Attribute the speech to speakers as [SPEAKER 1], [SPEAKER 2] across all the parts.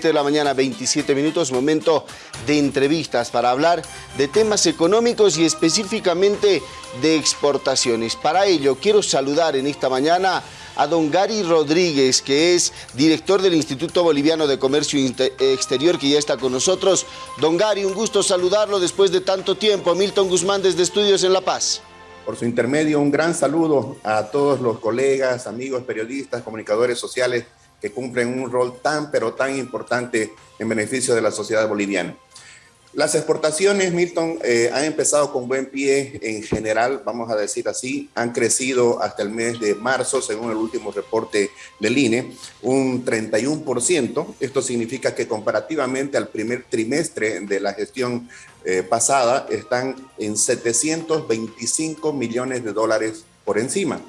[SPEAKER 1] 7 de la mañana, 27 minutos, momento de entrevistas para hablar de temas económicos y específicamente de exportaciones. Para ello, quiero saludar en esta mañana a don Gary Rodríguez, que es director del Instituto Boliviano de Comercio Exterior, que ya está con nosotros. Don Gary, un gusto saludarlo después de tanto tiempo. Milton Guzmán desde Estudios en La Paz.
[SPEAKER 2] Por su intermedio, un gran saludo a todos los colegas, amigos, periodistas, comunicadores sociales que cumplen un rol tan, pero tan importante en beneficio de la sociedad boliviana. Las exportaciones, Milton, eh, han empezado con buen pie en general, vamos a decir así, han crecido hasta el mes de marzo, según el último reporte del INE, un 31%. Esto significa que comparativamente al primer trimestre de la gestión eh, pasada, están en 725 millones de dólares por encima.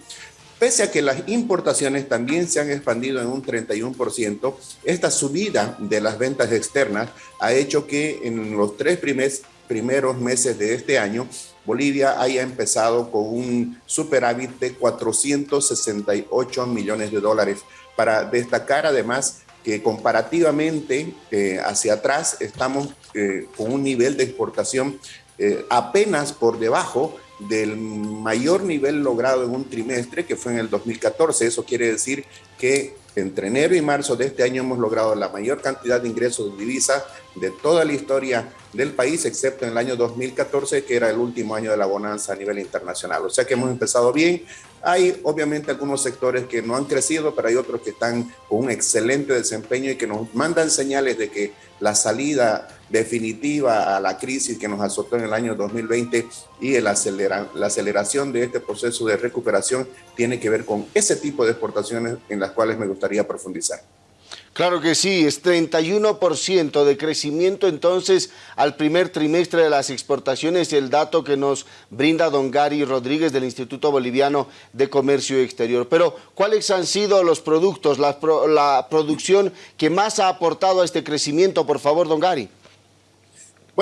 [SPEAKER 2] Pese a que las importaciones también se han expandido en un 31%, esta subida de las ventas externas ha hecho que en los tres primeros meses de este año, Bolivia haya empezado con un superávit de 468 millones de dólares. Para destacar además que comparativamente eh, hacia atrás estamos eh, con un nivel de exportación eh, apenas por debajo del mayor nivel logrado en un trimestre, que fue en el 2014. Eso quiere decir que entre enero y marzo de este año hemos logrado la mayor cantidad de ingresos de divisas de toda la historia del país, excepto en el año 2014, que era el último año de la bonanza a nivel internacional. O sea que hemos empezado bien. Hay obviamente algunos sectores que no han crecido, pero hay otros que están con un excelente desempeño y que nos mandan señales de que la salida definitiva a la crisis que nos azotó en el año 2020 y el la aceleración de este proceso de recuperación tiene que ver con ese tipo de exportaciones en las cuales me gustaría profundizar.
[SPEAKER 1] Claro que sí, es 31% de crecimiento entonces al primer trimestre de las exportaciones, el dato que nos brinda don Gary Rodríguez del Instituto Boliviano de Comercio Exterior. Pero, ¿cuáles han sido los productos, la, la producción que más ha aportado a este crecimiento? Por favor, don Gary.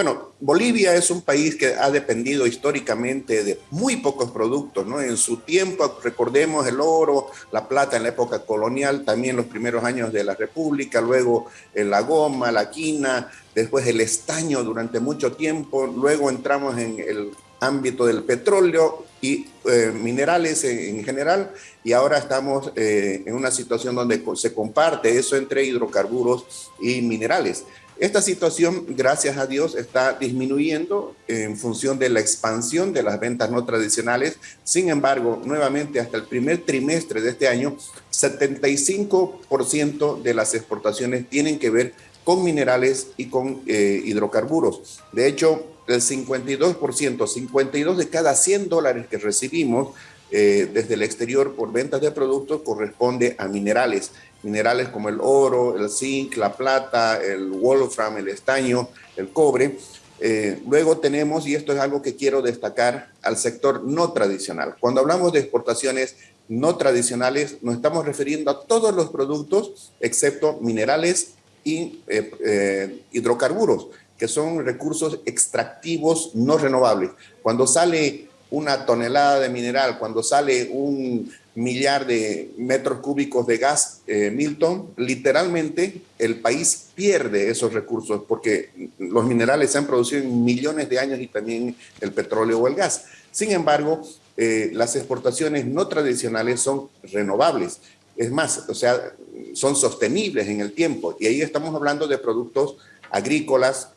[SPEAKER 2] Bueno, Bolivia es un país que ha dependido históricamente de muy pocos productos, ¿no? En su tiempo, recordemos el oro, la plata en la época colonial, también los primeros años de la República, luego eh, la goma, la quina, después el estaño durante mucho tiempo, luego entramos en el ámbito del petróleo y eh, minerales en, general, y ahora estamos eh, en una situación donde se comparte eso entre hidrocarburos y minerales. Esta situación, gracias a Dios, está disminuyendo en función de la expansión de las ventas no tradicionales. Sin embargo, nuevamente hasta el primer trimestre de este año, 75% de las exportaciones tienen que ver con minerales y con eh, hidrocarburos. De hecho, el 52%, 52 de cada 100 dólares que recibimos eh, desde el exterior por ventas de productos corresponde a minerales minerales como el oro, el zinc, la plata, el wolfram, el estaño, el cobre. Eh, luego tenemos, y esto es algo que quiero destacar, al sector no tradicional. Cuando hablamos de exportaciones no tradicionales, nos estamos refiriendo a todos los productos, excepto minerales y eh, eh, hidrocarburos, que son recursos extractivos no renovables. Cuando sale una tonelada de mineral, cuando sale un millar de metros cúbicos de gas, eh, Milton, literalmente el país pierde esos recursos porque los minerales se han producido en millones de años y también el petróleo o el gas. Sin embargo, eh, las exportaciones no tradicionales son renovables. Es más, o sea, son sostenibles en el tiempo. Y ahí estamos hablando de productos agrícolas,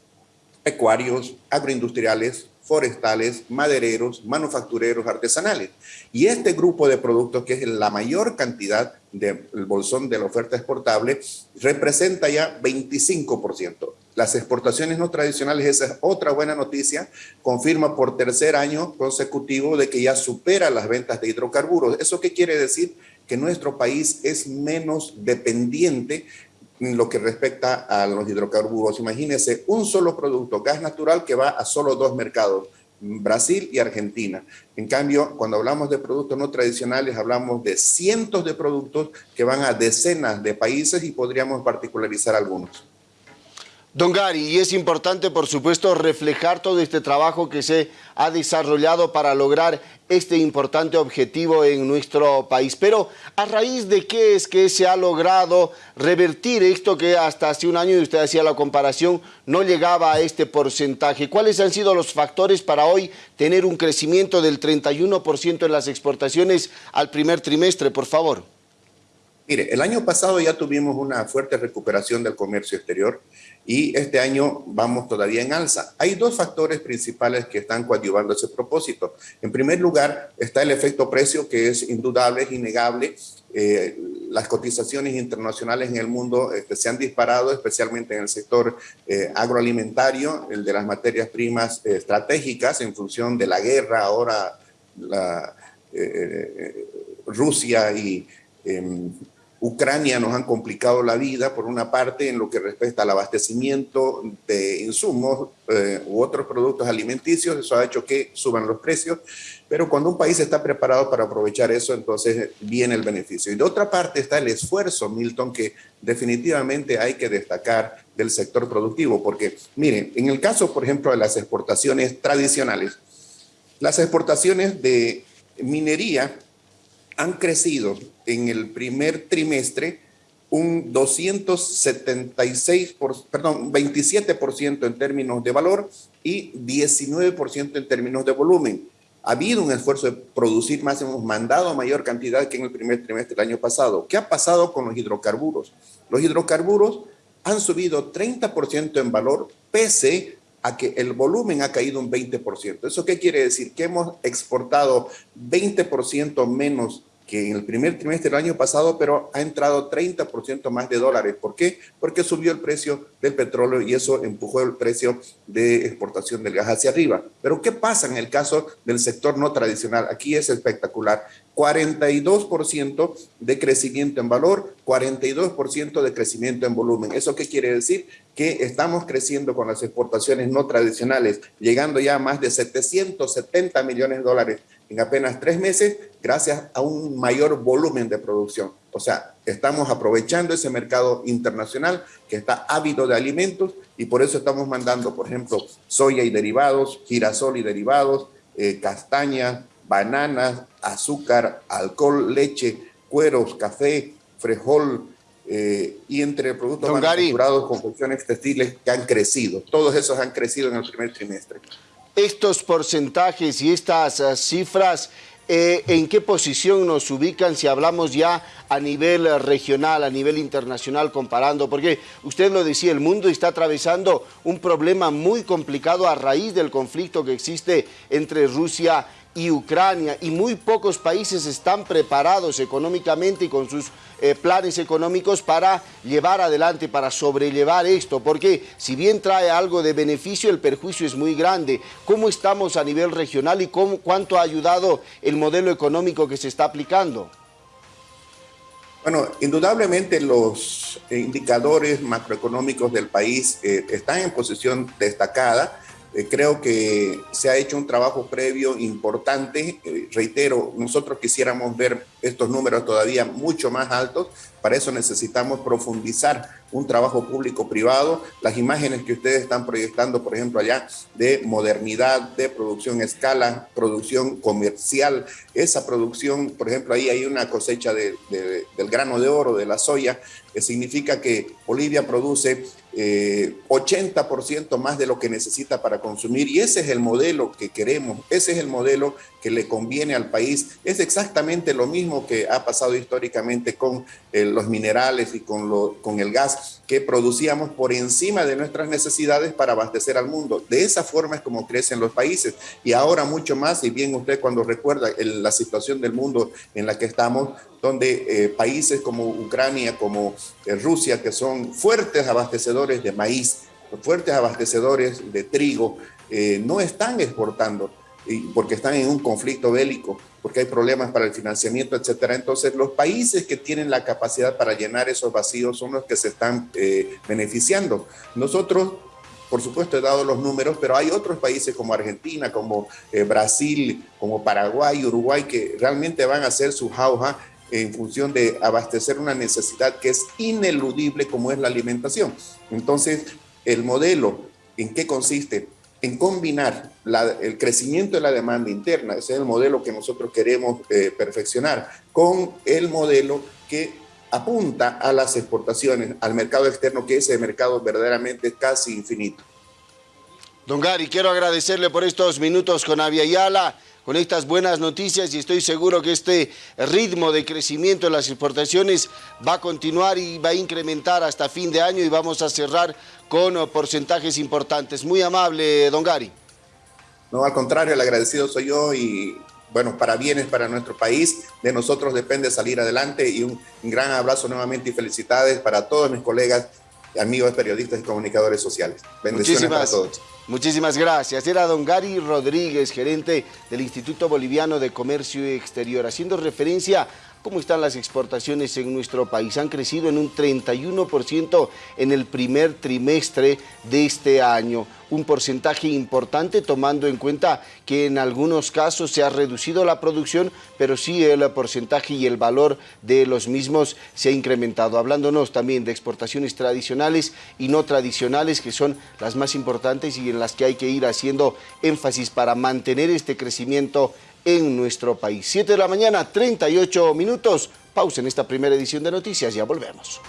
[SPEAKER 2] pecuarios, agroindustriales, forestales, madereros, manufactureros, artesanales. Y este grupo de productos, que es la mayor cantidad del bolsón de la oferta exportable, representa ya 25%. Las exportaciones no tradicionales, esa es otra buena noticia, confirma por tercer año consecutivo de que ya supera las ventas de hidrocarburos. ¿Eso qué quiere decir? Que nuestro país es menos dependiente lo que respecta a los hidrocarburos. Imagínense un solo producto, gas natural, que va a solo dos mercados, Brasil y Argentina. En cambio, cuando hablamos de productos no tradicionales, hablamos de cientos de productos que van a decenas de países y podríamos particularizar algunos.
[SPEAKER 1] Don Gary, y es importante, por supuesto, reflejar todo este trabajo que se ha desarrollado para lograr este importante objetivo en nuestro país. Pero, ¿a raíz de qué es que se ha logrado revertir esto que hasta hace un año, y usted hacía la comparación, no llegaba a este porcentaje? ¿Cuáles han sido los factores para hoy tener un crecimiento del 31% en las exportaciones al primer trimestre, por favor?
[SPEAKER 2] Mire, el año pasado ya tuvimos una fuerte recuperación del comercio exterior y este año vamos todavía en alza. Hay dos factores principales que están coadyuvando ese propósito. En primer lugar, está el efecto precio, que es indudable, es innegable. Eh, las cotizaciones internacionales en el mundo este, se han disparado, especialmente en el sector eh, agroalimentario, el de las materias primas eh, estratégicas en función de la guerra, ahora la, Rusia y em, Ucrania nos han complicado la vida, por una parte, en lo que respecta al abastecimiento de insumos eh, u otros productos alimenticios, eso ha hecho que suban los precios, pero cuando un país está preparado para aprovechar eso, entonces viene el beneficio. Y de otra parte está el esfuerzo, Milton, que definitivamente hay que destacar del sector productivo, porque miren, en el caso, por ejemplo, de las exportaciones tradicionales, las exportaciones de minería han crecido en el primer trimestre un 276, por, perdón, 27% en términos de valor y 19% en términos de volumen. Ha habido un esfuerzo de producir más, hemos mandado mayor cantidad que en el primer trimestre del año pasado. ¿Qué ha pasado con los hidrocarburos? Los hidrocarburos han subido 30% en valor, pese a que el volumen ha caído un 20%. ¿Eso qué quiere decir? Que hemos exportado 20% menos que en el primer trimestre del año pasado, pero ha entrado 30% más de dólares. ¿Por qué? Porque subió el precio del petróleo y eso empujó el precio de exportación del gas hacia arriba. Pero ¿qué pasa en el caso del sector no tradicional? Aquí es espectacular. 42% de crecimiento en valor, 42% de crecimiento en volumen. ¿Eso qué quiere decir? Que estamos creciendo con las exportaciones no tradicionales, llegando ya a más de 770 millones de dólares en apenas tres meses gracias a un mayor volumen de producción. O sea, estamos aprovechando ese mercado internacional que está ávido de alimentos y por eso estamos mandando, por ejemplo, soya y derivados, girasol y derivados, eh, castaña, bananas, azúcar, alcohol, leche, cueros, café, frejol, eh, y entre productos Don manufacturados, confecciones textiles que han crecido. Todos esos han crecido en el primer trimestre.
[SPEAKER 1] Estos porcentajes y estas uh, cifras eh, ¿en qué posición nos ubican si hablamos ya a nivel regional, a nivel internacional comparando? Porque usted lo decía, el mundo está atravesando un problema muy complicado a raíz del conflicto que existe entre Rusia y y Ucrania y muy pocos países están preparados económicamente y con sus eh, planes económicos para llevar adelante, para sobrellevar esto, porque si bien trae algo de beneficio, el perjuicio es muy grande. ¿Cómo estamos a nivel regional y cómo, cuánto ha ayudado el modelo económico que se está aplicando?
[SPEAKER 2] Bueno, indudablemente los indicadores macroeconómicos del país eh, están en posición destacada, creo que se ha hecho un trabajo previo importante. Eh, reitero, nosotros quisiéramos ver estos números todavía mucho más altos. Para eso necesitamos profundizar un trabajo público-privado. Las imágenes que ustedes están proyectando, por ejemplo, allá de modernidad, de producción a escala, producción comercial. Esa producción, por ejemplo, ahí hay una cosecha del grano de oro, de la soya, que significa que Bolivia produce 80% eh, más de lo que necesita para consumir y ese es el modelo que queremos, ese es el modelo que le conviene al país. Es exactamente lo mismo que ha pasado históricamente con eh, los minerales y con, lo, con el gas que producíamos por encima de nuestras necesidades para abastecer al mundo. De esa forma es como crecen los países y ahora mucho más, y bien usted cuando recuerda la situación del mundo en la que estamos, donde eh, países como Ucrania, como eh, Rusia, que son fuertes abastecedores de maíz, fuertes abastecedores de trigo, no están exportando porque están en un conflicto bélico, porque hay problemas para el financiamiento, etcétera. Entonces, los países que tienen la capacidad para llenar esos vacíos son los que se están eh, beneficiando. Nosotros, por supuesto, he dado los números, pero hay otros países como Argentina, como eh, Brasil, como Paraguay, Uruguay, que realmente van a hacer su jauja en función de abastecer una necesidad que es ineludible como es la alimentación. Entonces, el modelo, ¿en qué consiste? En combinar el crecimiento de la demanda interna, ese es el modelo que nosotros queremos eh, perfeccionar, con el modelo que apunta a las exportaciones, al mercado externo, que ese mercado verdaderamente casi infinito.
[SPEAKER 1] Don Gary, quiero agradecerle por estos minutos con Avia Yala con estas buenas noticias y estoy seguro que este ritmo de crecimiento de las exportaciones va a continuar y va a incrementar hasta fin de año y vamos a cerrar con porcentajes importantes. Muy amable, don Gary.
[SPEAKER 2] No, al contrario, el agradecido soy yo y bueno, para bienes para nuestro país. De nosotros depende salir adelante y un, gran abrazo nuevamente y felicidades para todos mis colegas, amigos periodistas y comunicadores sociales.
[SPEAKER 1] Bendiciones para todos. Muchísimas gracias. Era don Gary Rodríguez, gerente del Instituto Boliviano de Comercio Exterior, haciendo referencia ¿Cómo están las exportaciones en nuestro país? Han crecido en un 31% en el primer trimestre de este año. Un porcentaje importante tomando en cuenta que en algunos casos se ha reducido la producción, pero sí el porcentaje y el valor de los mismos se ha incrementado. Hablándonos también de exportaciones tradicionales y no tradicionales, que son las más importantes y en las que hay que ir haciendo énfasis para mantener este crecimiento en nuestro país. 7 de la mañana, 38 minutos. Pausa en esta primera edición de Noticias, ya volvemos.